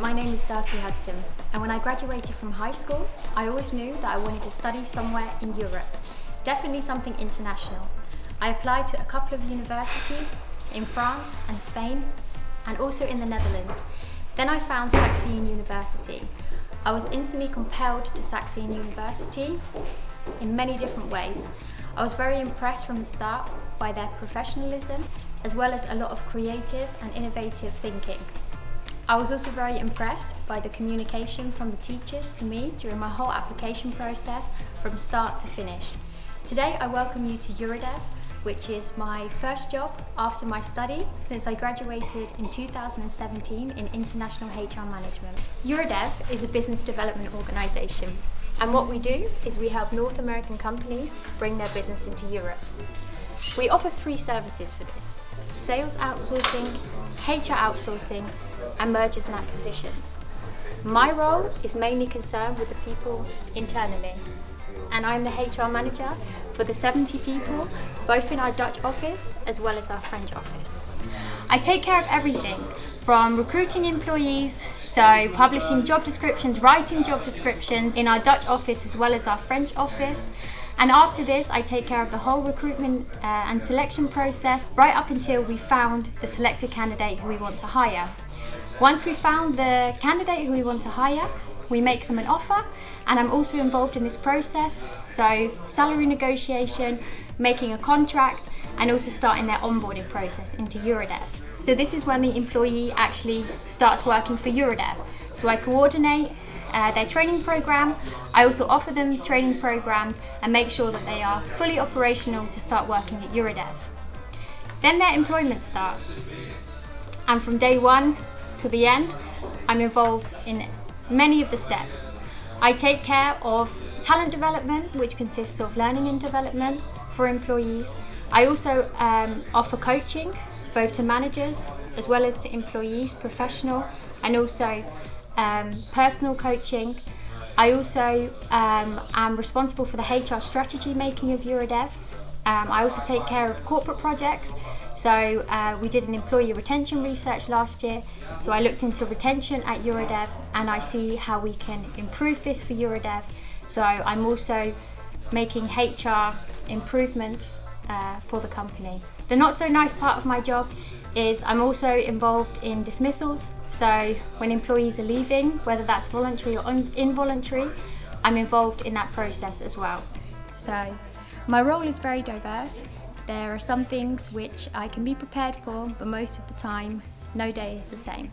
my name is Darcy Hudson and when I graduated from high school I always knew that I wanted to study somewhere in Europe, definitely something international. I applied to a couple of universities in France and Spain and also in the Netherlands. Then I found Saxion University. I was instantly compelled to Saxion University in many different ways. I was very impressed from the start by their professionalism as well as a lot of creative and innovative thinking. I was also very impressed by the communication from the teachers to me during my whole application process from start to finish. Today I welcome you to Eurodev, which is my first job after my study since I graduated in 2017 in International HR Management. Eurodev is a business development organisation and what we do is we help North American companies bring their business into Europe. We offer three services for this, sales outsourcing, HR outsourcing and mergers and acquisitions. My role is mainly concerned with the people internally and I'm the HR manager for the 70 people, both in our Dutch office as well as our French office. I take care of everything from recruiting employees, so publishing job descriptions, writing job descriptions in our Dutch office as well as our French office, and after this, I take care of the whole recruitment uh, and selection process right up until we found the selected candidate who we want to hire. Once we've found the candidate who we want to hire, we make them an offer and I'm also involved in this process. So salary negotiation, making a contract and also starting their onboarding process into Eurodev. So this is when the employee actually starts working for Eurodev. So I coordinate uh, their training program. I also offer them training programs and make sure that they are fully operational to start working at Eurodev. Then their employment starts. And from day one to the end, I'm involved in many of the steps. I take care of talent development, which consists of learning and development for employees. I also um, offer coaching, both to managers as well as to employees, professional, and also um, personal coaching. I also um, am responsible for the HR strategy making of Eurodev. Um, I also take care of corporate projects. So uh, we did an employee retention research last year. So I looked into retention at Eurodev and I see how we can improve this for Eurodev. So I'm also making HR improvements uh, for the company. The not so nice part of my job is I'm also involved in dismissals. So when employees are leaving, whether that's voluntary or involuntary, I'm involved in that process as well. So my role is very diverse. There are some things which I can be prepared for, but most of the time, no day is the same.